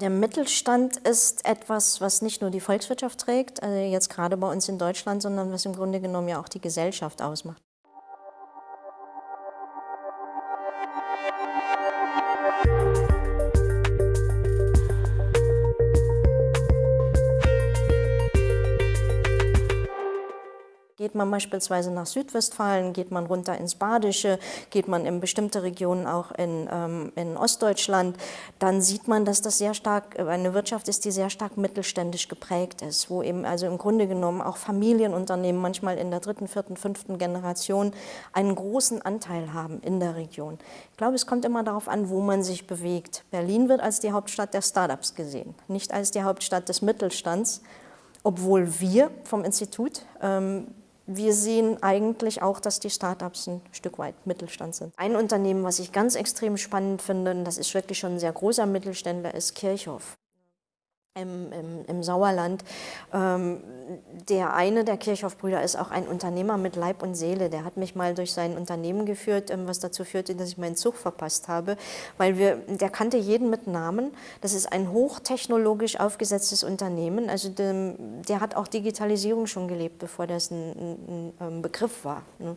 Der Mittelstand ist etwas, was nicht nur die Volkswirtschaft trägt, also jetzt gerade bei uns in Deutschland, sondern was im Grunde genommen ja auch die Gesellschaft ausmacht. Geht man beispielsweise nach Südwestfalen, geht man runter ins Badische, geht man in bestimmte Regionen auch in, ähm, in Ostdeutschland, dann sieht man, dass das sehr stark äh, eine Wirtschaft ist, die sehr stark mittelständisch geprägt ist, wo eben also im Grunde genommen auch Familienunternehmen manchmal in der dritten, vierten, fünften Generation einen großen Anteil haben in der Region. Ich glaube, es kommt immer darauf an, wo man sich bewegt. Berlin wird als die Hauptstadt der Startups gesehen, nicht als die Hauptstadt des Mittelstands, obwohl wir vom Institut ähm, wir sehen eigentlich auch, dass die Startups ein Stück weit Mittelstand sind. Ein Unternehmen, was ich ganz extrem spannend finde, und das ist wirklich schon ein sehr großer Mittelständler, ist Kirchhoff im, im, im Sauerland. Ähm, der eine der Kirchhoff-Brüder ist auch ein Unternehmer mit Leib und Seele. Der hat mich mal durch sein Unternehmen geführt, ähm, was dazu führte, dass ich meinen Zug verpasst habe, weil wir, der kannte jeden mit Namen. Das ist ein hochtechnologisch aufgesetztes Unternehmen. Also der, der hat auch Digitalisierung schon gelebt, bevor das ein, ein, ein ähm, Begriff war. Ne?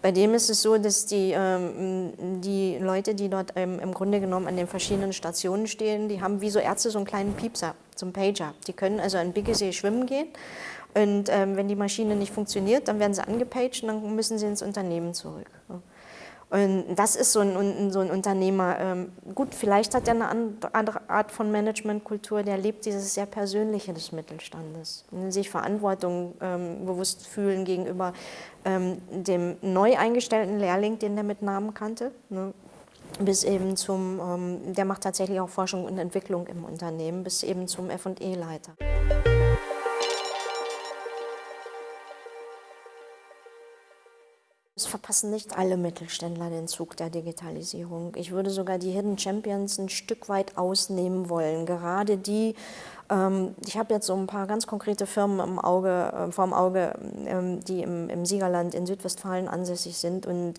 Bei dem ist es so, dass die, ähm, die Leute, die dort ähm, im Grunde genommen an den verschiedenen Stationen stehen, die haben wie so Ärzte so einen kleinen Piepser zum Pager. Die können also an Biggesee schwimmen gehen und ähm, wenn die Maschine nicht funktioniert, dann werden sie angepaged und dann müssen sie ins Unternehmen zurück. Und das ist so ein, so ein Unternehmer, ähm, gut, vielleicht hat er eine andere Art von Managementkultur, der lebt dieses sehr Persönliche des Mittelstandes. Sich Verantwortung ähm, bewusst fühlen gegenüber ähm, dem neu eingestellten Lehrling, den der mit Namen kannte. Ne? Bis eben zum, ähm, der macht tatsächlich auch Forschung und Entwicklung im Unternehmen, bis eben zum F&E-Leiter. Es verpassen nicht alle Mittelständler den Zug der Digitalisierung. Ich würde sogar die Hidden Champions ein Stück weit ausnehmen wollen. Gerade die, ich habe jetzt so ein paar ganz konkrete Firmen im Auge, äh, vor dem Auge, ähm, die im, im, Siegerland in Südwestfalen ansässig sind und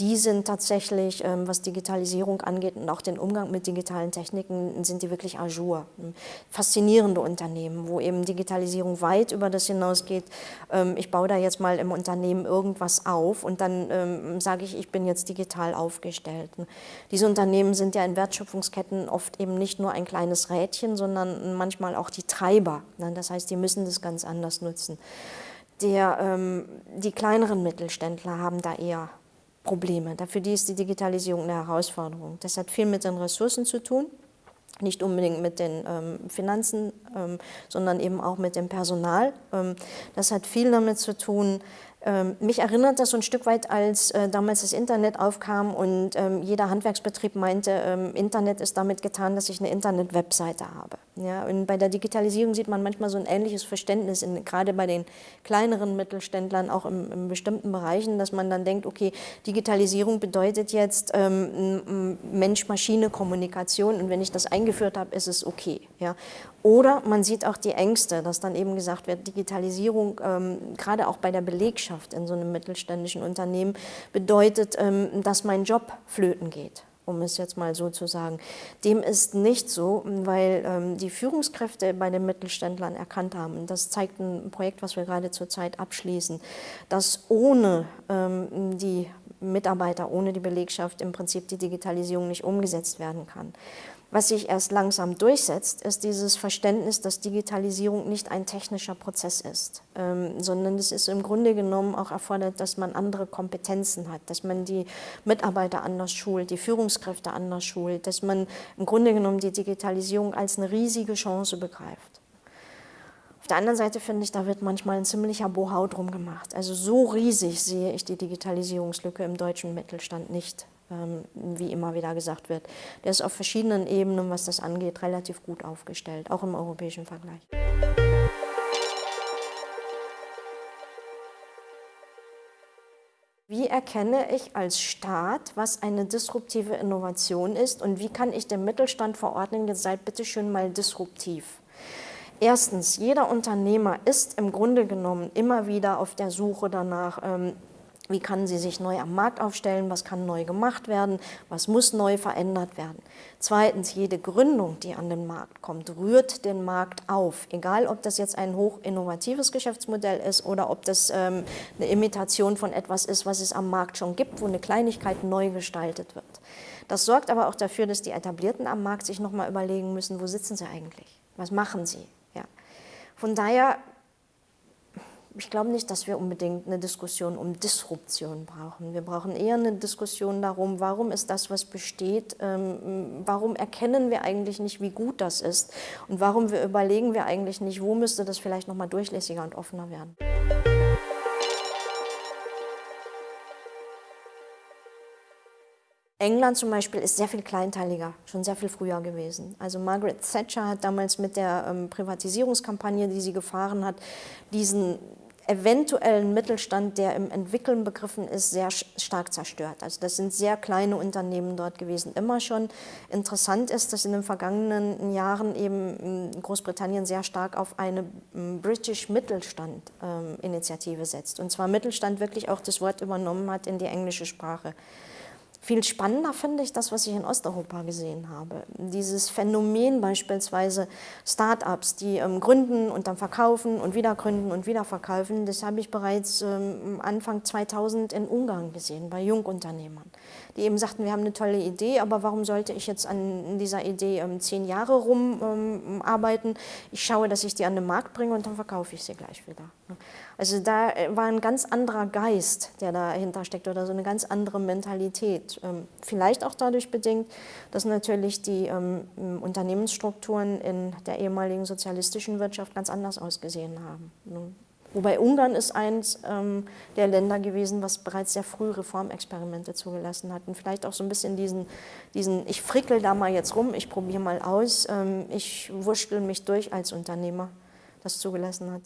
die sind tatsächlich, ähm, was Digitalisierung angeht und auch den Umgang mit digitalen Techniken, sind die wirklich ajour. Faszinierende Unternehmen, wo eben Digitalisierung weit über das hinausgeht. Ähm, ich baue da jetzt mal im Unternehmen irgendwas auf und dann ähm, sage ich, ich bin jetzt digital aufgestellt. Diese Unternehmen sind ja in Wertschöpfungsketten oft eben nicht nur ein kleines Rädchen, sondern manchmal manchmal auch die Treiber. Ne? Das heißt, die müssen das ganz anders nutzen. Der, ähm, die kleineren Mittelständler haben da eher Probleme. Für die ist die Digitalisierung eine Herausforderung. Das hat viel mit den Ressourcen zu tun, nicht unbedingt mit den ähm, Finanzen, ähm, sondern eben auch mit dem Personal. Ähm, das hat viel damit zu tun, mich erinnert das so ein Stück weit, als äh, damals das Internet aufkam und ähm, jeder Handwerksbetrieb meinte, ähm, Internet ist damit getan, dass ich eine Internet-Webseite habe. Ja, und bei der Digitalisierung sieht man manchmal so ein ähnliches Verständnis, in, gerade bei den kleineren Mittelständlern, auch in, in bestimmten Bereichen, dass man dann denkt, okay, Digitalisierung bedeutet jetzt ähm, Mensch-Maschine-Kommunikation und wenn ich das eingeführt habe, ist es okay. Ja. Oder man sieht auch die Ängste, dass dann eben gesagt wird, Digitalisierung, ähm, gerade auch bei der Belegschaft in so einem mittelständischen Unternehmen, bedeutet, ähm, dass mein Job flöten geht um es jetzt mal so zu sagen. Dem ist nicht so, weil ähm, die Führungskräfte bei den Mittelständlern erkannt haben, das zeigt ein Projekt, was wir gerade zurzeit abschließen, dass ohne ähm, die Mitarbeiter, ohne die Belegschaft im Prinzip die Digitalisierung nicht umgesetzt werden kann. Was sich erst langsam durchsetzt, ist dieses Verständnis, dass Digitalisierung nicht ein technischer Prozess ist, ähm, sondern es ist im Grunde genommen auch erfordert, dass man andere Kompetenzen hat, dass man die Mitarbeiter anders schult, die Führungskräfte anders schult, dass man im Grunde genommen die Digitalisierung als eine riesige Chance begreift. Auf der anderen Seite finde ich, da wird manchmal ein ziemlicher Bohau drum gemacht. Also so riesig sehe ich die Digitalisierungslücke im deutschen Mittelstand nicht. Ähm, wie immer wieder gesagt wird. Der ist auf verschiedenen Ebenen, was das angeht, relativ gut aufgestellt, auch im europäischen Vergleich. Wie erkenne ich als Staat, was eine disruptive Innovation ist und wie kann ich dem Mittelstand verordnen, ihr seid bitte schön mal disruptiv. Erstens, jeder Unternehmer ist im Grunde genommen immer wieder auf der Suche danach, ähm, Wie kann sie sich neu am Markt aufstellen? Was kann neu gemacht werden? Was muss neu verändert werden? Zweitens, jede Gründung, die an den Markt kommt, rührt den Markt auf. Egal, ob das jetzt ein hochinnovatives Geschäftsmodell ist oder ob das ähm, eine Imitation von etwas ist, was es am Markt schon gibt, wo eine Kleinigkeit neu gestaltet wird. Das sorgt aber auch dafür, dass die Etablierten am Markt sich nochmal überlegen müssen, wo sitzen sie eigentlich? Was machen sie? Ja. Von daher ich glaube nicht, dass wir unbedingt eine Diskussion um Disruption brauchen. Wir brauchen eher eine Diskussion darum, warum ist das, was besteht, ähm, warum erkennen wir eigentlich nicht, wie gut das ist und warum wir überlegen wir eigentlich nicht, wo müsste das vielleicht noch mal durchlässiger und offener werden. England zum Beispiel ist sehr viel kleinteiliger, schon sehr viel früher gewesen. Also Margaret Thatcher hat damals mit der ähm, Privatisierungskampagne, die sie gefahren hat, diesen eventuellen Mittelstand, der im Entwickeln begriffen ist, sehr stark zerstört. Also das sind sehr kleine Unternehmen dort gewesen, immer schon. Interessant ist, dass in den vergangenen Jahren eben Großbritannien sehr stark auf eine British Mittelstand ähm, Initiative setzt. Und zwar Mittelstand wirklich auch das Wort übernommen hat in die englische Sprache. Viel spannender finde ich das, was ich in Osteuropa gesehen habe. Dieses Phänomen beispielsweise Start-ups, die ähm, gründen und dann verkaufen und wieder gründen und wieder verkaufen, das habe ich bereits ähm, Anfang 2000 in Ungarn gesehen, bei Jungunternehmern, die eben sagten, wir haben eine tolle Idee, aber warum sollte ich jetzt an dieser Idee ähm, zehn Jahre rumarbeiten? Ähm, ich schaue, dass ich die an den Markt bringe und dann verkaufe ich sie gleich wieder. Also da äh, war ein ganz anderer Geist, der dahinter steckt oder so eine ganz andere Mentalität ähm, vielleicht auch dadurch bedingt, dass natürlich die ähm, Unternehmensstrukturen in der ehemaligen sozialistischen Wirtschaft ganz anders ausgesehen haben. Ne? Wobei Ungarn ist eins ähm, der Länder gewesen, was bereits sehr früh Reformexperimente zugelassen hat. Und vielleicht auch so ein bisschen diesen, diesen ich frickel da mal jetzt rum, ich probiere mal aus, ähm, ich wurschtel mich durch als Unternehmer, das zugelassen hat.